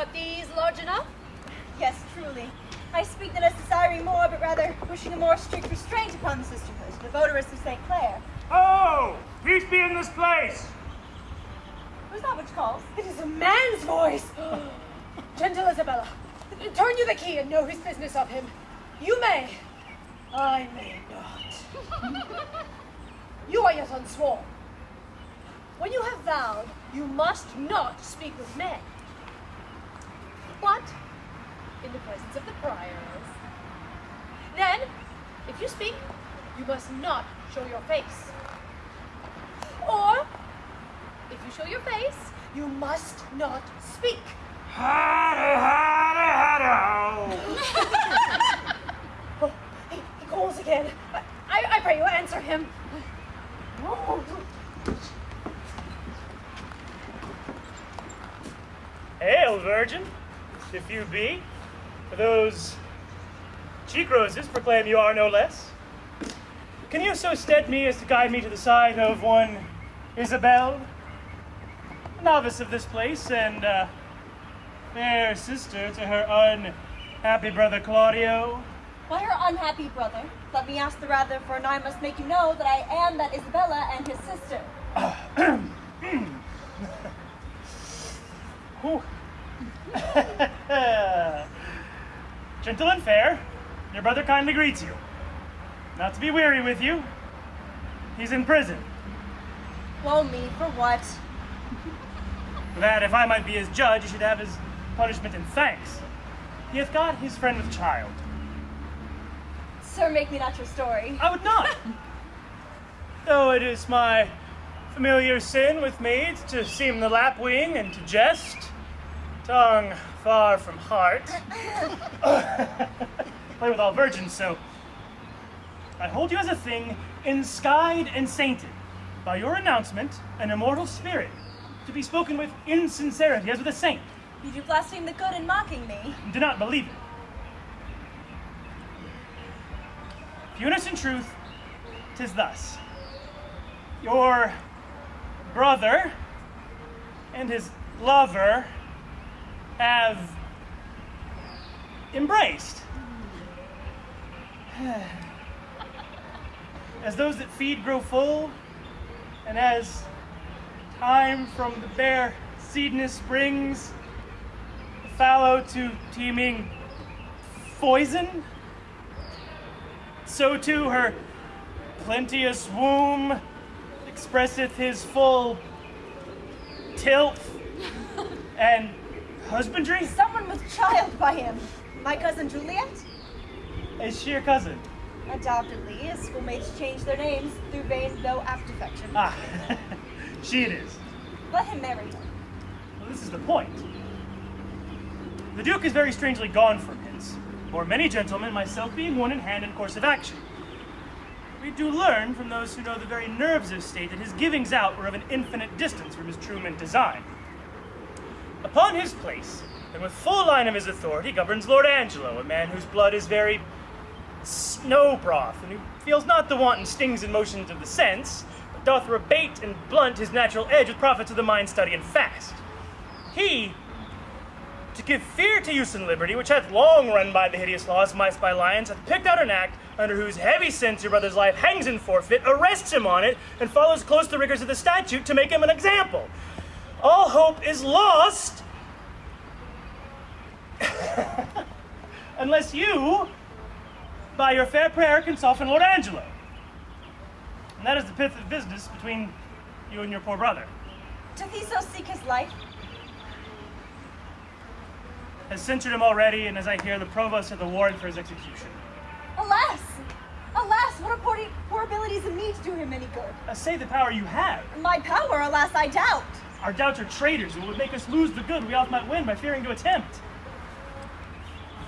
not these large enough? Yes, truly. I speak not as desiring more, but rather wishing a more strict restraint upon the sisterhood, the votaress of St. Clare. Oh, peace be in this place. Who's that which calls? It is a man's voice. Gentle Isabella, turn you the key and know his business of him. You may, I may not. you are yet unsworn. When you have vowed, you must not speak with men. But in the presence of the priors. Then, if you speak, you must not show your face. Or, if you show your face, you must not speak. Hada. Oh, he, he calls again. I, I, I pray you answer him. Hail, virgin, if you be. For those cheek roses proclaim you are no less. Can you so stead me as to guide me to the side of one Isabel, a novice of this place, and uh, fair sister to her unhappy brother Claudio? Why her unhappy brother? Let me ask the rather, for now I must make you know that I am that Isabella and his sister. Gentle and fair, your brother kindly greets you. Not to be weary with you, he's in prison. Woe me, for what? That if I might be his judge, he should have his punishment and thanks. He hath got his friend with child. Sir, make me not your story. I would not. Though it is my familiar sin with maids to seem the lapwing and to jest, tongue far from heart. Play with all virgins, so I hold you as a thing enskied and sainted by your announcement, an immortal spirit, to be spoken with in sincerity as with a saint. You do blaspheme the good in mocking me. Do not believe it. Punis in truth, tis thus. Your brother and his lover have embraced. As those that feed grow full, and as time from the bare seedness springs, the fallow to teeming poison, so too her plenteous womb expresseth his full tilth and husbandry. Someone with child by him. My cousin Juliet? Is she your cousin? Adoptedly, as schoolmates change their names through vain though apt affection. Ah, she it is. Let him marry her. Well, this is the point. The Duke is very strangely gone from his, or many gentlemen, myself being one in hand in course of action. We do learn from those who know the very nerves of state that his givings out were of an infinite distance from his true meant design. Upon his place, and with full line of his authority, governs Lord Angelo, a man whose blood is very snow broth, and who feels not the wanton stings and motions of the sense, but doth rebate and blunt his natural edge with profits of the mind, study, and fast. He, to give fear to use and liberty, which hath long run by the hideous laws, mice by lions, hath picked out an act under whose heavy sense your brother's life hangs in forfeit, arrests him on it, and follows close the rigors of the statute to make him an example. All hope is lost unless you, by your fair prayer, can soften Lord Angelo. And that is the pith of business between you and your poor brother. Doth he so seek his life? Has censured him already, and as I hear, the provost had the warrant for his execution. Alas! Alas, what are poor, abilities in me to do him any good? Uh, say the power you have. My power, alas, I doubt. Our doubts are traitors who would make us lose the good we oft might win by fearing to attempt.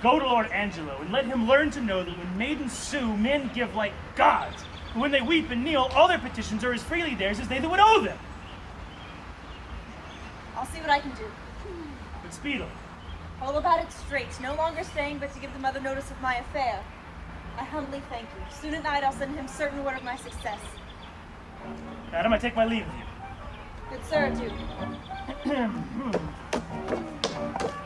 Go to Lord Angelo and let him learn to know that when maidens sue, men give like gods. And when they weep and kneel, all their petitions are as freely theirs as they that would owe them. I'll see what I can do. But speedily. All about it straight, no longer staying but to give the mother notice of my affair. I humbly thank you. Soon at night I'll send him certain word of my success. Madam, I take my leave of you. Good served you.